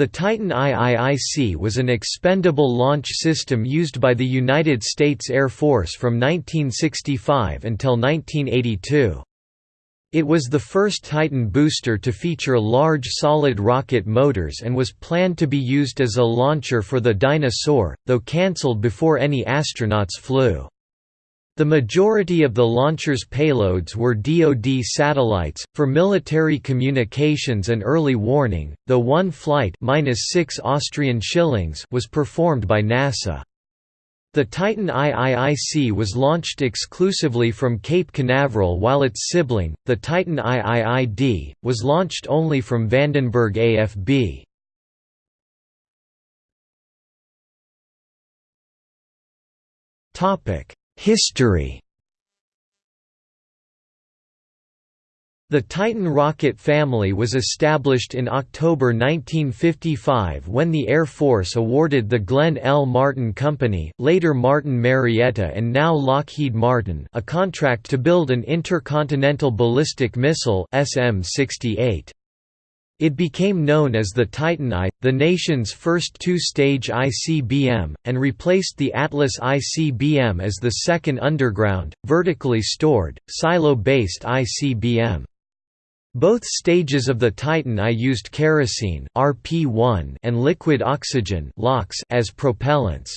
The Titan IIIC was an expendable launch system used by the United States Air Force from 1965 until 1982. It was the first Titan booster to feature large solid rocket motors and was planned to be used as a launcher for the Dyna-Soar, though cancelled before any astronauts flew. The majority of the launcher's payloads were DoD satellites, for military communications and early warning, though one flight minus 6 Austrian shillings was performed by NASA. The Titan IIIC was launched exclusively from Cape Canaveral while its sibling, the Titan IIID, was launched only from Vandenberg AFB. Topic History The Titan rocket family was established in October 1955 when the Air Force awarded the Glenn L. Martin Company later Martin Marietta and now Lockheed Martin a contract to build an intercontinental ballistic missile SM-68. It became known as the Titan I, the nation's first two-stage ICBM, and replaced the Atlas ICBM as the second underground, vertically stored, silo-based ICBM. Both stages of the Titan I used kerosene RP1 and liquid oxygen as propellants.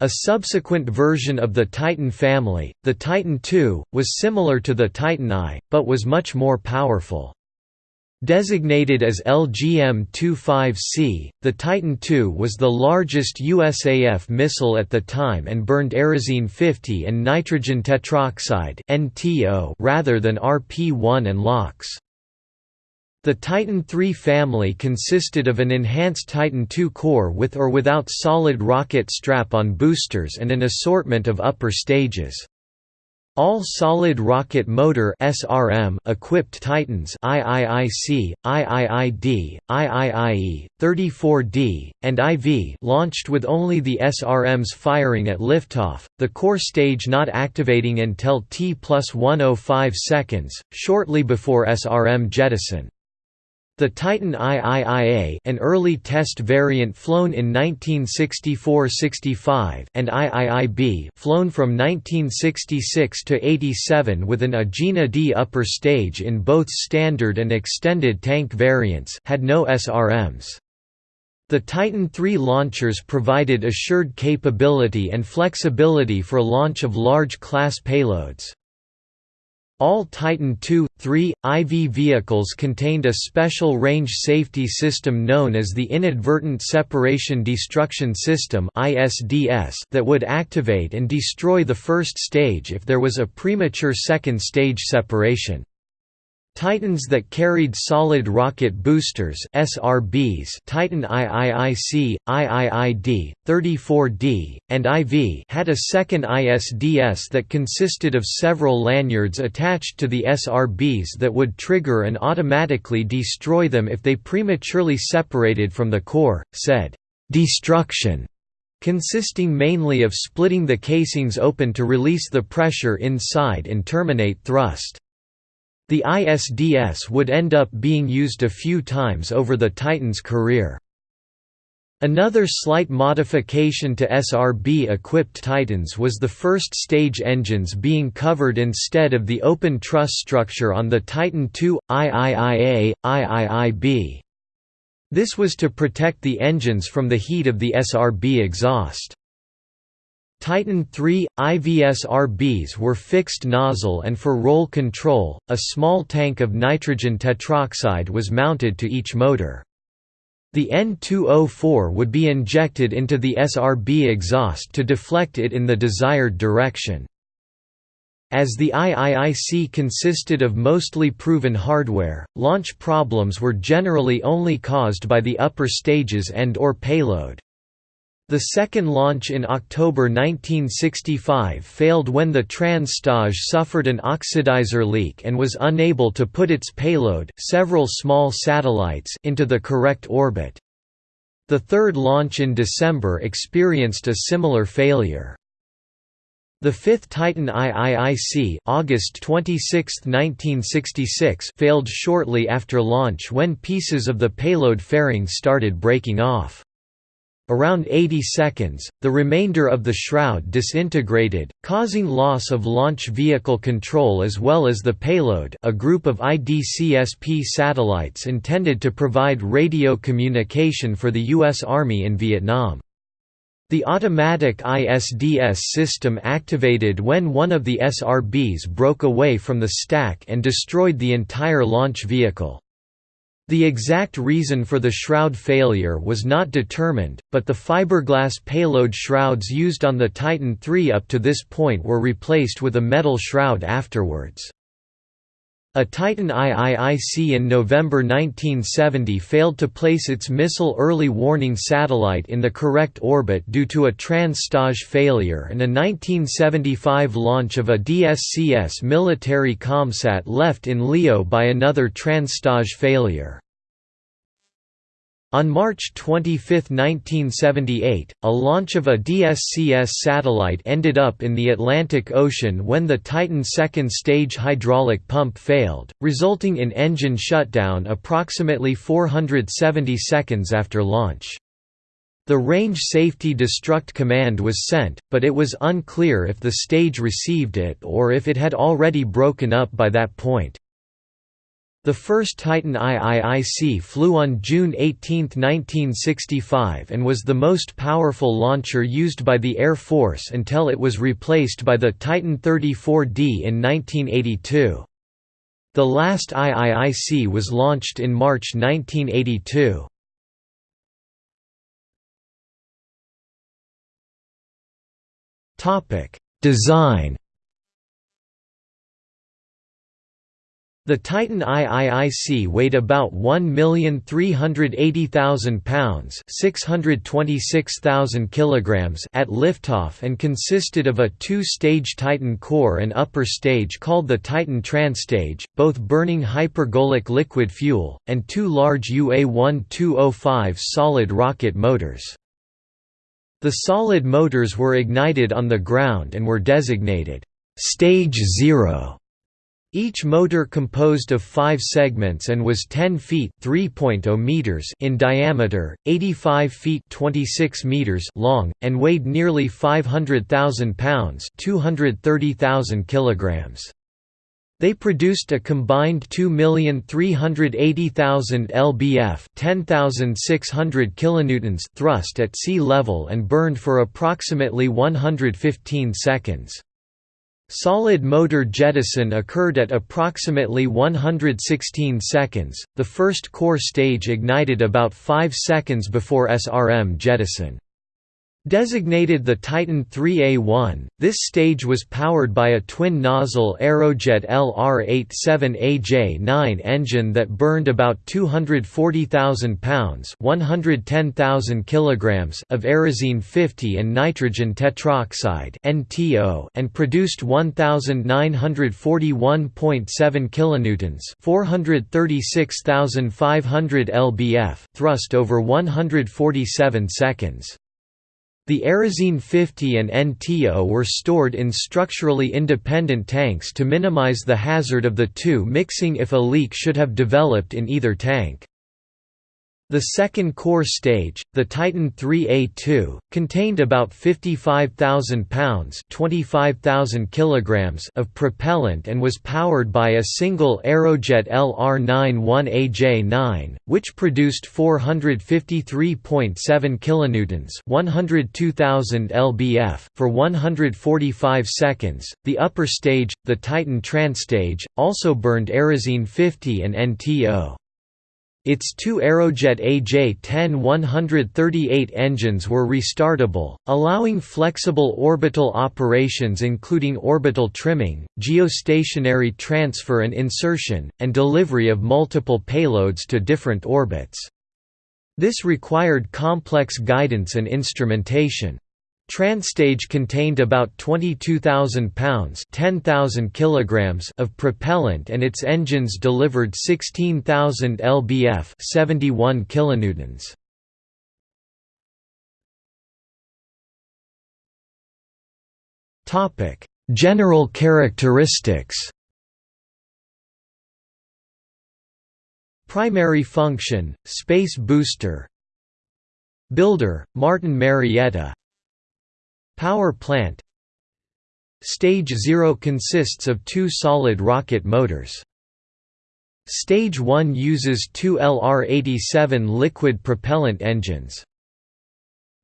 A subsequent version of the Titan family, the Titan II, was similar to the Titan I, but was much more powerful. Designated as LGM-25C, the Titan II was the largest USAF missile at the time and burned Aerozine 50 and nitrogen tetroxide rather than RP-1 and LOX. The Titan III family consisted of an enhanced Titan II core with or without solid rocket strap-on boosters and an assortment of upper stages. All solid rocket motor (SRM) equipped Titans IIIC, IIID, IIIE, 34D, and IV launched with only the SRMs firing at liftoff, the core stage not activating until T plus 105 seconds, shortly before SRM jettison. The Titan IIIA an early test variant flown in 1964–65 and IIIB flown from 1966 to 87 with an Agena D upper stage in both standard and extended tank variants had no SRMs. The Titan III launchers provided assured capability and flexibility for launch of large class payloads. All Titan II, III, IV vehicles contained a special range safety system known as the Inadvertent Separation Destruction System that would activate and destroy the first stage if there was a premature second stage separation. Titans that carried solid rocket boosters SRBs Titan IIIC, IIID, 34D, and IV had a second ISDS that consisted of several lanyards attached to the SRBs that would trigger and automatically destroy them if they prematurely separated from the core, said, "'destruction' consisting mainly of splitting the casings open to release the pressure inside and terminate thrust. The ISDS would end up being used a few times over the Titan's career. Another slight modification to SRB-equipped Titans was the first stage engines being covered instead of the open truss structure on the Titan II, IIIA, IIIB. This was to protect the engines from the heat of the SRB exhaust. Titan III, IVSRBs were fixed nozzle and for roll control, a small tank of nitrogen tetroxide was mounted to each motor. The N2O4 would be injected into the SRB exhaust to deflect it in the desired direction. As the IIIC consisted of mostly proven hardware, launch problems were generally only caused by the upper stages and or payload. The second launch in October 1965 failed when the Trans-Stage suffered an oxidizer leak and was unable to put its payload several small satellites into the correct orbit. The third launch in December experienced a similar failure. The fifth Titan IIIC August 26, 1966 failed shortly after launch when pieces of the payload fairing started breaking off. Around 80 seconds, the remainder of the shroud disintegrated, causing loss of launch vehicle control as well as the payload a group of IDCSP satellites intended to provide radio communication for the U.S. Army in Vietnam. The automatic ISDS system activated when one of the SRBs broke away from the stack and destroyed the entire launch vehicle. The exact reason for the shroud failure was not determined, but the fiberglass payload shrouds used on the Titan III up to this point were replaced with a metal shroud afterwards. A Titan IIIC in November 1970 failed to place its missile early warning satellite in the correct orbit due to a trans-stage failure and a 1975 launch of a DSCS military ComSat left in LEO by another trans-stage failure. On March 25, 1978, a launch of a DSCS satellite ended up in the Atlantic Ocean when the Titan second stage hydraulic pump failed, resulting in engine shutdown approximately 470 seconds after launch. The Range Safety Destruct command was sent, but it was unclear if the stage received it or if it had already broken up by that point. The first Titan IIIC flew on June 18, 1965 and was the most powerful launcher used by the Air Force until it was replaced by the Titan 34D in 1982. The last IIIC was launched in March 1982. Design The Titan IIIC weighed about 1,380,000 pounds (626,000 kilograms) at liftoff and consisted of a two-stage Titan core and upper stage called the Titan Transstage, both burning hypergolic liquid fuel, and two large UA-1205 solid rocket motors. The solid motors were ignited on the ground and were designated Stage Zero each motor composed of five segments and was 10 feet oh meters in diameter, 85 feet 26 meters long, and weighed nearly 500,000 pounds 230,000 kilograms. They produced a combined 2,380,000 lbf 10,600 kilonewtons thrust at sea level and burned for approximately 115 seconds. Solid motor jettison occurred at approximately 116 seconds, the first core stage ignited about 5 seconds before SRM jettison. Designated the Titan 3A1, this stage was powered by a twin-nozzle Aerojet LR-87AJ-9 engine that burned about 240,000 pounds (110,000 kilograms) of Aerozine 50 and nitrogen tetroxide and produced 1,941.7 kilonewtons (436,500 lbf) thrust over 147 seconds. The Aerozine 50 and NTO were stored in structurally independent tanks to minimize the hazard of the two mixing if a leak should have developed in either tank. The second core stage, the Titan 3A2, contained about 55,000 pounds (25,000 kilograms) of propellant and was powered by a single Aerojet LR91AJ9, which produced 453.7 kilonewtons (102,000 lbf) for 145 seconds. The upper stage, the Titan Transstage, also burned Aerozine 50 and NTO. Its two Aerojet AJ-10-138 engines were restartable, allowing flexible orbital operations including orbital trimming, geostationary transfer and insertion, and delivery of multiple payloads to different orbits. This required complex guidance and instrumentation. Transstage contained about 22,000 pounds (10,000 kilograms) of propellant and its engines delivered 16,000 lbf (71 kilonewtons). General characteristics. Primary function, Space Booster. Builder, Martin Marietta Power plant Stage 0 consists of two solid rocket motors. Stage 1 uses two LR-87 liquid propellant engines.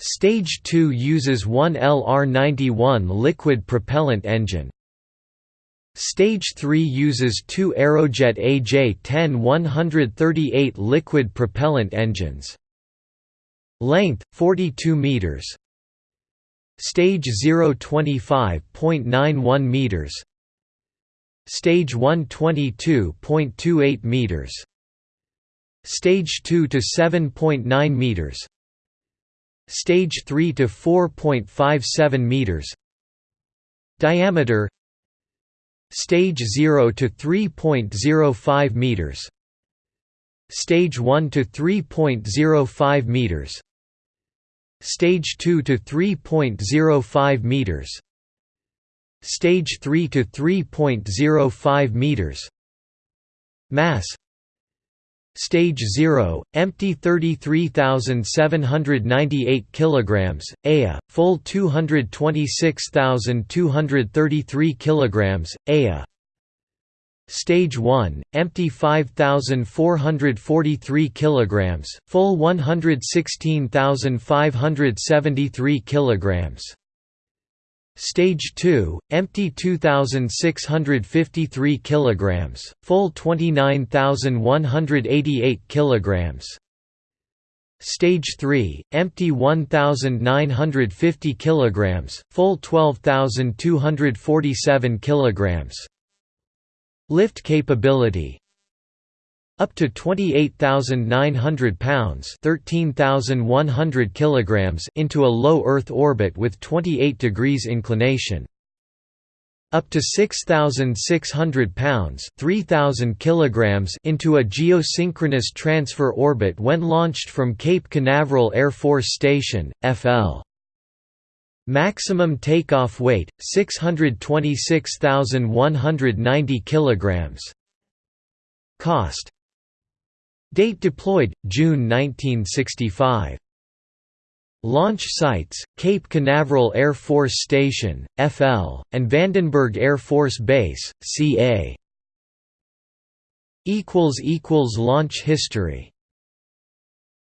Stage 2 uses one LR-91 liquid propellant engine. Stage 3 uses two Aerojet AJ-10 138 liquid propellant engines. Length 42 meters. Stage 0 25.91 meters. Stage 1 22.28 meters. Stage 2 to 7.9 meters. Stage 3 to 4.57 meters. Diameter Stage 0 to 3.05 meters. Stage 1 to 3.05 meters. Stage 2 to 3.05 meters. Stage 3 to 3.05 meters. Mass Stage 0, empty 33,798 kilograms, Aya, full 226,233 kilograms, Aya. Stage 1, empty 5,443 kilograms, full 116,573 kilograms. Stage 2, empty 2653 kilograms, full 29188 kilograms. Stage 3, empty 1950 kilograms, full 12247 kilograms. Lift capability up to 28,900 pounds (13,100 kilograms) into a low Earth orbit with 28 degrees inclination. Up to 6,600 pounds (3,000 kilograms) into a geosynchronous transfer orbit when launched from Cape Canaveral Air Force Station, FL. Maximum takeoff weight 626,190 kilograms. Cost Date deployed, June 1965. Launch sites, Cape Canaveral Air Force Station, FL, and Vandenberg Air Force Base, CA. Equals equals Launch history